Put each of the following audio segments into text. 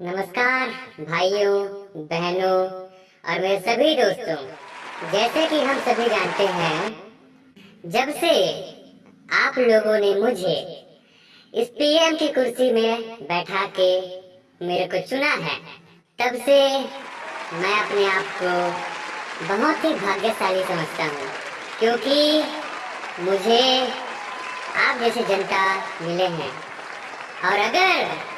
नमस्कार, भाइयों, बहनों और मेरे सभी दोस्तों। जैसे कि हम सभी जानते हैं, जब से आप लोगों ने मुझे इस पीएम की कुर्सी में बैठा के मेरे को चुना है, तब से मैं अपने आप को बहुत ही भाग्यशाली समझता हूँ, क्योंकि मुझे आप जैसे जनता मिले हैं। और अगर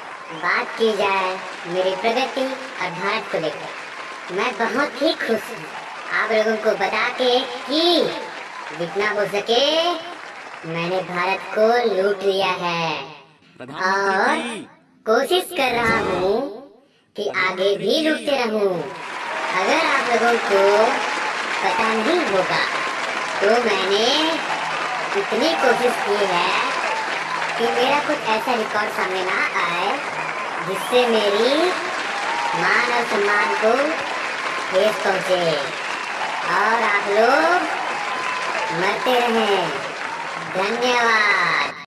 बात की जाए मेरी प्रगति और भारत को लेकर। मैं बहुत ही खुश हूँ। आप लोगों को बता के कि जितना हो सके मैंने भारत को लूट लिया है। और कोशिश कर रहा हूँ कि आगे भी लूटते रहूँ। अगर आप लोगों को पता नहीं होगा तो मैंने इतनी कोशिश की है कि मेरा कुछ ऐसा रिकॉर्ड सामने ना आए। जिससे मेरी मान और सम्मान को ठेस पहुँचे। और आप लोग मरते रहें। धन्यवाद।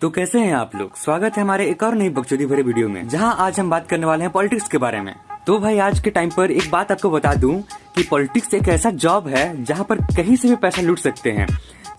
तो कैसे हैं आप लोग? स्वागत है हमारे एक और नई बकचोदी भरे वीडियो में, जहाँ आज हम बात करने वाले हैं पॉलिटिक्स के बारे में। तो भाई, आज के टाइम पर एक बात आपको बता दूँ कि पॉलिटिक्स एक ऐसा जॉब है जहाँ पर कहीं से भी पैसा लूट सकते हैं।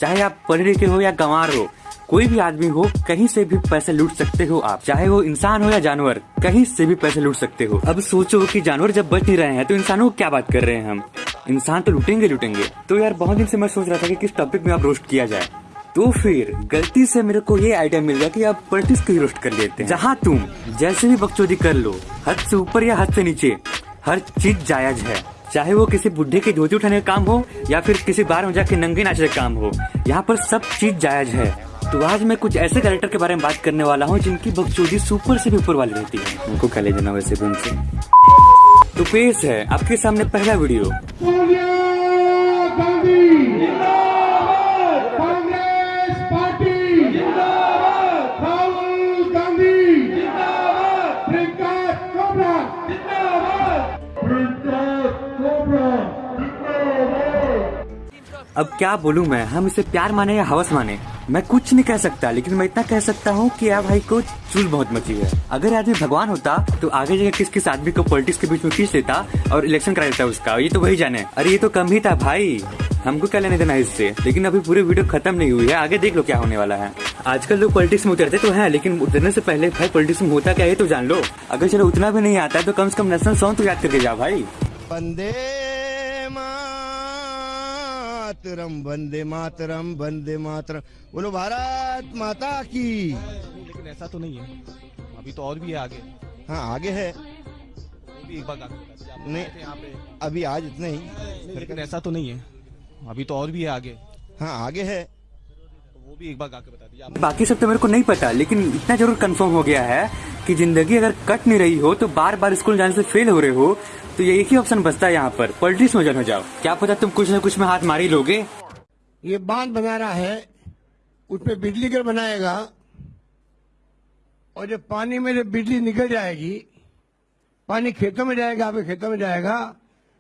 चाहे आप पढ़े लिखे हो या गंवार हो, कोई भी आदमी हो, कहीं से भी पैसे लूट सकते हो आप। चाहे वो इंसान हो या जानवर, कहीं से भी पैसे लूट सकते हो। अब सोचो कि जानवर जब बच नहीं रहे हैं तो इंसानों को क्या बात कर रहे हैं हम? इंसान तो लूटेंगे लूटेंगे। तो यार, बहुत दिन से मैं सोच रहा था कि किस टॉपिक में आप रोस्ट किया जाए। तो फिर, गलती से मेरे को ये आइडिया मिल गया कि आप पॉलिटिक्स को रोस्ट कर लेते हैं। जहाँ तुम जैसे भी बकचोदी कर लो, हद से ऊपर या हद से नीचे, हर चीज़ जायज़ है। चाहे वो किसी बुढ़े के धोती उठाने का काम हो या फिर किसी बार में जाके नंगे नाचने का काम हो यहाँ पर सब चीज़ जायज़ है। तो आज मैं कुछ ऐसे कैरेक्टर के बारे में बात करने वाला हूँ जिनकी बकचोदी सुपर से भी ऊपर वाली रहती है। उनको कह ले जाना वैसे भी उनसे। तो पेश है आपके सामने पहला वीडियो अब क्या बोलूँ मैं? हम इसे प्यार माने या हवस माने? मैं कुछ नहीं कह सकता, लेकिन मैं इतना कह सकता हूँ कि यार भाई को चूल बहुत मची है। अगर आदमी भगवान होता तो आगे जगह किस किस आदमी को पॉलिटिक्स के बीच में खींच लेता और इलेक्शन करा देता उसका? ये तो वही जाने। अरे, ये तो कम ही था भाई। हमको क्या लेने देना इससे? लेकिन अभी पूरी वीडियो खत्म नहीं हुई है। आगे देख लो क्या होने वाला है। आजकल लोग पॉलिटिक्स में उतरते तो हैं, लेकिन उतरने से पहले भाई पॉलिटिक्स में होता क्या है तो जान लो। अगर चलो उतना भी नहीं आता तो कम से कम नेशनल सॉन्ग तो याद करके जा भाई। वंदे मातरम वंदे मातरम वंदे मातरम। बोलो भारत माता की। लेकिन ऐसा तो नहीं है। अभी तो और भी है आगे। हाँ आगे है। भी एक बार नहीं। यहाँ पे। अभी आज इतना ही। लेकिन ऐसा तो नहीं है। अभी तो और भी है आगे। हाँ आगे है। वो भी एक बार गा के बता दीजिए बाकी सब तो मेरे को नहीं पता लेकिन इतना ज़रूर कंफर्म हो गया है कि ज़िंदगी अगर कट नहीं रही हो तो बार बार स्कूल जाने से फेल हो रहे हो तो ये एक ही ऑप्शन बचता है यहाँ पर। पॉलिटिक्स में जन हो जाओ। क्या पता तुम कुछ न कुछ में हाथ मारी लोगे। ये बाँध बना रहा है उसमें बिजली घर बनाएगा और जब पानी में जब बिजली निकल जाएगी पानी खेतों में जाएगा आपके खेतों में जाएगा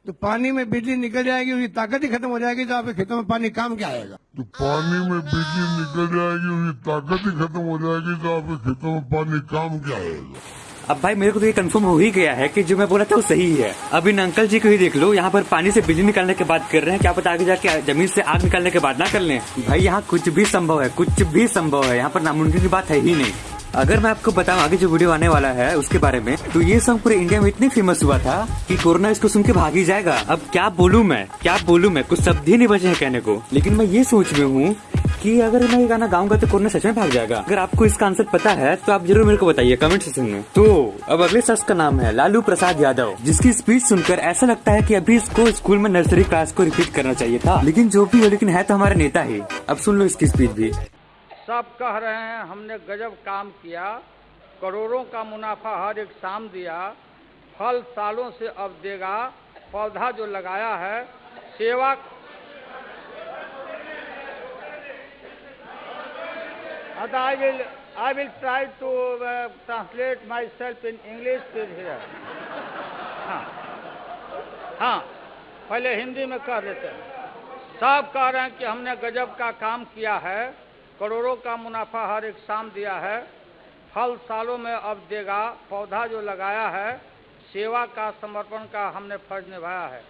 तो पानी में बिजली निकल जाएगी उसकी ताकत ही खत्म हो जाएगी तो आपके खेतों में पानी काम क्या आएगा? तो पानी में बिजली निकल जाएगी उसकी ताकत ही खत्म हो जाएगी तो आपके खेतों में पानी काम क्या आएगा? अब भाई मेरे को तो ये कंफर्म हो ही गया है कि जो मैं बोला था वो सही है। अब इन अंकल जी को ही देख लो यहाँ पर पानी से बिजली निकालने की बात कर रहे हैं क्या पता आगे जाके ज़मीन से आग निकालने के बाद ना कर लें। भाई यहाँ कुछ भी संभव है कुछ भी संभव है यहाँ पर नामुमकिन की बात है ही नहीं। अगर मैं आपको बताऊँ, आगे जो वीडियो आने वाला है उसके बारे में तो ये सॉन्ग पूरे इंडिया में इतने फ़ेमस हुआ था कि कोरोना इसको सुन के भाग जाएगा। अब क्या बोलूँ मैं? क्या बोलूँ मैं? कुछ शब्द ही नहीं बचे हैं कहने को। लेकिन मैं ये सोच में हूँ कि अगर मैं ये गाना गाऊँगा तो कोरोना सच में भाग जाएगा। अगर आपको इसका आंसर पता है तो आप ज़रूर मेरे को बताइए कमेंट सेक्शन में। तो अब अगले शख्स का नाम है लालू प्रसाद यादव, जिसकी स्पीच सुनकर ऐसा लगता है कि अभी इसको स्कूल में नर्सरी क्लास को रिपीट करना चाहिए था। लेकिन जो भी हो, लेकिन है तो हमारे नेता ही। अब सुन लो इसकी स्पीच भी। सब कह रहे हैं, हमने गजब काम किया, करोड़ों का मुनाफा हर एक शाम दिया, फल सालों से अब देगा, पौधा जो लगाया है, सेवा I will I will try to translate myself in English here हाँ हाँ पहले हिंदी में कह देते हैं। सब कह रहे हैं कि हमने गजब का काम किया है करोड़ों का मुनाफा हर एक शाम दिया है। फल सालों में अब देगा। पौधा जो लगाया है, सेवा का समर्पण का हमने फ़र्ज़ निभाया है।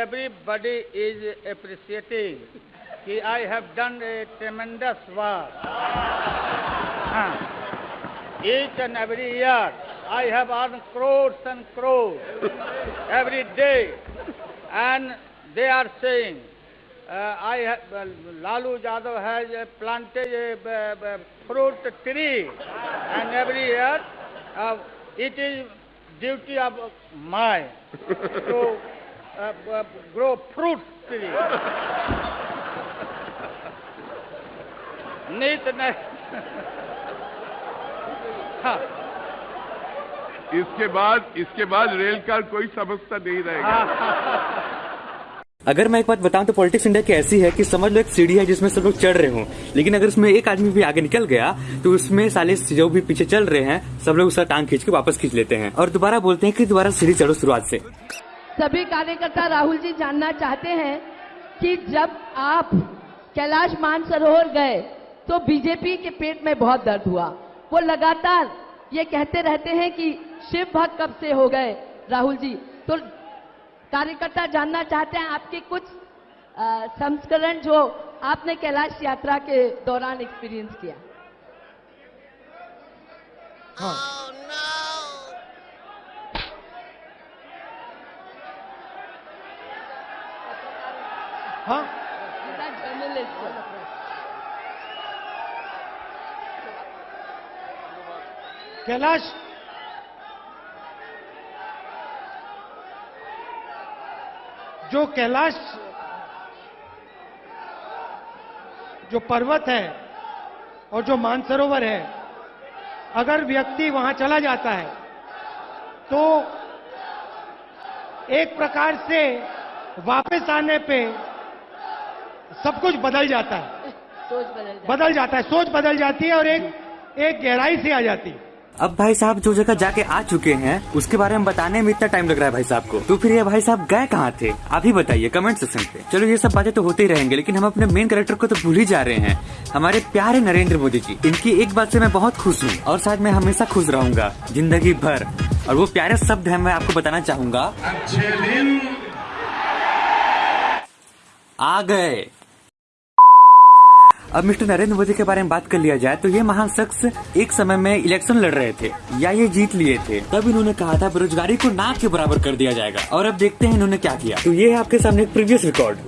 एवरीबडी इज़ अप्रिशिएटिंग कि I have done a tremendous work each and every year I have earn earned crores and crores every day and they are I Lalu Yadav has plantage fruit tree and every year it is duty of my to grow fruit tree नीत नहीं इसके बाद इसके बाद rail का कोई समस्या नहीं रहेगा। अगर मैं एक बात बताऊँ तो पॉलिटिक्स इंडिया की ऐसी है कि समझ लो एक सीढ़ी है जिसमें सब लोग चढ़ रहे हों। लेकिन अगर उसमें एक आदमी भी आगे निकल गया तो उसमें साले जो भी पीछे चल रहे हैं, सब लोग उसका टांग खींच के वापस खींच लेते हैं। और दोबारा बोलते हैं कि दोबारा सीढ़ी चढ़ो शुरुआत से। सभी कार्यकर्ता राहुल जी जानना चाहते हैं कि जब आप कैलाश मानसरोवर गए तो बीजेपी के पेट में बहुत दर्द हुआ। वो लगातार ये कहते रहते हैं कि शिव भक्त कब से हो गए राहुल जी? तो कार्यकर्ता जानना चाहते हैं आपके कुछ संस्करण जो आपने कैलाश यात्रा के दौरान एक्सपीरियंस किया। हाँ। जर्नलिस्ट कैलाश जो कैलाश जो पर्वत है और जो मानसरोवर है अगर व्यक्ति वहाँ चला जाता है तो एक प्रकार से वापस आने पे सब कुछ बदल जाता है। सोच बदल जाए बदल जाता है सोच बदल जाती है और एक एक गहराई से आ जाती है। अब भाई साहब जो जगह जाके आ चुके हैं उसके बारे में बताने में इतना टाइम लग रहा है भाई साहब को। तो फिर ये भाई साहब गए कहाँ थे? आप ही बताइए कमेंट सेक्शन पे। चलो ये सब बातें तो होते ही रहेंगे लेकिन हम अपने मेन कैरेक्टर को तो भूल ही जा रहे हैं। हमारे प्यारे नरेंद्र मोदी जी इनकी एक बात से मैं बहुत खुश हूँ और शायद मैं हमेशा खुश रहूँगा ज़िंदगी भर। और वो प्यारे शब्द है मैं आपको बताना चाहूँगा। अच्छे दिन। आ गए। अब मिस्टर नरेंद्र मोदी के बारे में बात कर लिया जाए तो ये महान शख्स एक समय में इलेक्शन लड़ रहे थे, या ये जीत लिए थे। तब इन्होंने कहा था, बेरोजगारी को ना के बराबर कर दिया जाएगा, और अब देखते हैं इन्होंने क्या किया। तो ये है आपके सामने एक प्रीवियस रिकॉर्ड।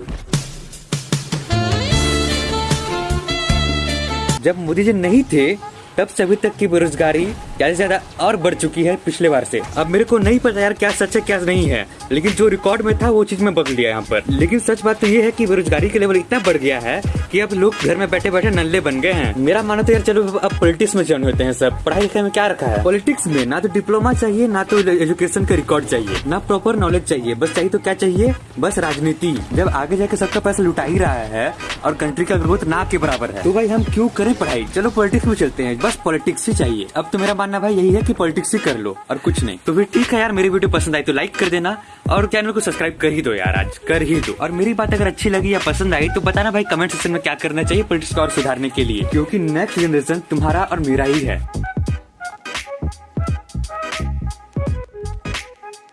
जब मोदी जी नहीं थे तब से अभी तक की बेरोजगारी ज़्यादा ज़्यादा और बढ़ चुकी है पिछले बार से। अब मेरे को नहीं पता यार क्या सच है, क्या नहीं है। लेकिन जो रिकॉर्ड में था, वो चीज़ में बदल दिया यहाँ पर। लेकिन सच बात तो ये है कि बेरोजगारी के लेवल इतना बढ़ गया है कि अब लोग घर में बैठे बैठे नल्ले बन गए हैं। मेरा मानो तो यार, चलो, अब पॉलिटिक्स में ज्वाइन होते हैं सब। पढ़ाई लिखाई में क्या रखा है? पॉलिटिक्स में ना तो डिप्लोमा चाहिए, ना तो एजुकेशन का रिकॉर्ड चाहिए, ना प्रॉपर नॉलेज चाहिए। बस चाहिए तो क्या चाहिए? बस राजनीति। जब आगे जाके सबका पैसा लुटा ही रहा है और कंट्री का ग्रोथ ना के बराबर है। तो भाई हम क्यों करें पढ़ाई? चलो पॉलिटिक्स में चलते हैं। बस पॉलिटिक्स ही चाहिए। अब तो मेरा मानना भाई यही है कि पॉलिटिक्स ही कर लो और कुछ नहीं। तो फिर ठीक है यार, मेरी वीडियो पसंद आई तो लाइक कर देना और चैनल को सब्सक्राइब कर ही दो यार आज, कर ही दो। और मेरी बात अगर अच्छी लगी या पसंद आई तो बताना भाई कमेंट सेक्शन में क्या करना चाहिए पॉलिटिक्स को और सुधारने के लिए। क्योंकि नेक्स्ट जनरेशन तुम्हारा और मेरा ही है।